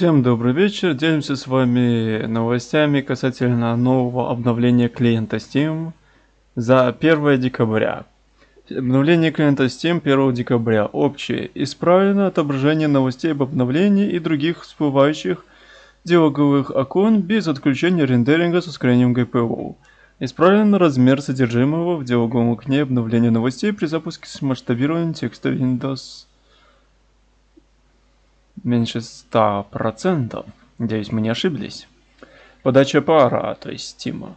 Всем добрый вечер, делимся с вами новостями касательно нового обновления клиента Steam за 1 декабря. Обновление клиента Steam 1 декабря. Общее. Исправлено отображение новостей об обновлении и других всплывающих диалоговых окон без отключения рендеринга с ускорением GPU. Исправлен размер содержимого в диалоговом окне обновления новостей при запуске с масштабированием текста Windows меньше 100%. Надеюсь, мы не ошиблись. Подача пара, то есть стима.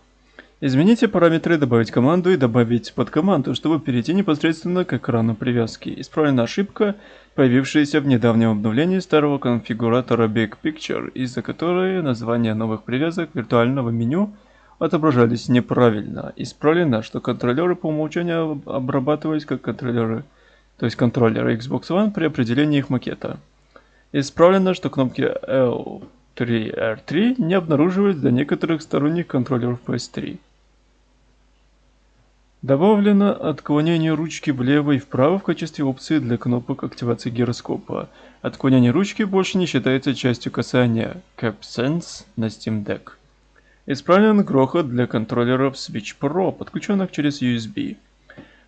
Измените параметры «Добавить команду» и «Добавить под команду», чтобы перейти непосредственно к экрану привязки. Исправлена ошибка, появившаяся в недавнем обновлении старого конфигуратора Big Picture, из-за которой названия новых привязок виртуального меню отображались неправильно. Исправлено, что контроллеры по умолчанию обрабатывались как контроллеры, то есть контроллеры Xbox One при определении их макета. Исправлено, что кнопки L3 R3 не обнаруживались для некоторых сторонних контроллеров PS3. Добавлено отклонение ручки влево и вправо в качестве опции для кнопок активации гироскопа. Отклонение ручки больше не считается частью касания CapSense на Steam Deck. Исправлен грохот для контроллеров Switch Pro, подключенных через USB.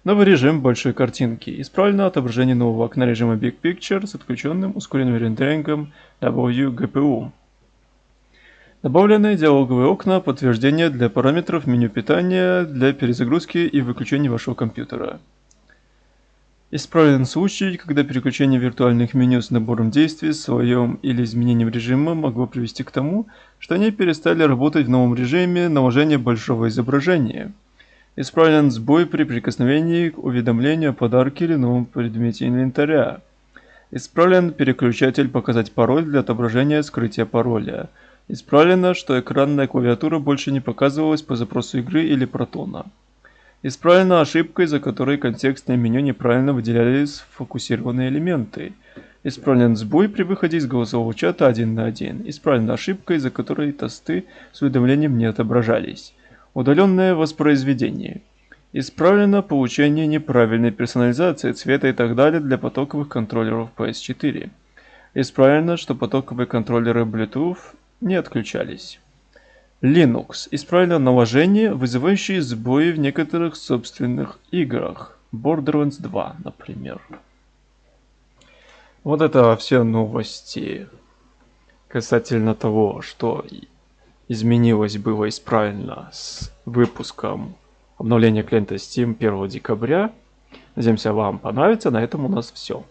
Новый режим большой картинки. Исправлено отображение нового окна режима Big Picture с отключенным ускоренным рендерингом WGPU. Добавлены диалоговые окна подтверждения для параметров меню питания для перезагрузки и выключения вашего компьютера. Исправлен случай, когда переключение виртуальных меню с набором действий, своем или изменением режима могло привести к тому, что они перестали работать в новом режиме наложения большого изображения. Исправлен сбой при прикосновении к уведомлению о подарке или новом предмете инвентаря. Исправлен переключатель «Показать пароль» для отображения скрытия пароля. Исправлено, что экранная клавиатура больше не показывалась по запросу игры или протона. Исправлена ошибка, из-за которой контекстное меню неправильно выделяли сфокусированные элементы. Исправлен сбой при выходе из голосового чата один на один. Исправлена ошибка, из-за которой тосты с уведомлением не отображались. Удаленное воспроизведение. Исправлено получение неправильной персонализации цвета и так далее для потоковых контроллеров PS4. Исправлено, что потоковые контроллеры Bluetooth не отключались. Linux. Исправлено наложение, вызывающее сбои в некоторых собственных играх. Borderlands 2, например. Вот это все новости касательно того, что изменилось было исправлено с выпуском обновления клиента Steam 1 декабря. Надеемся, вам понравится. На этом у нас все.